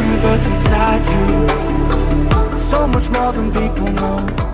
universe inside you. So much more than people know.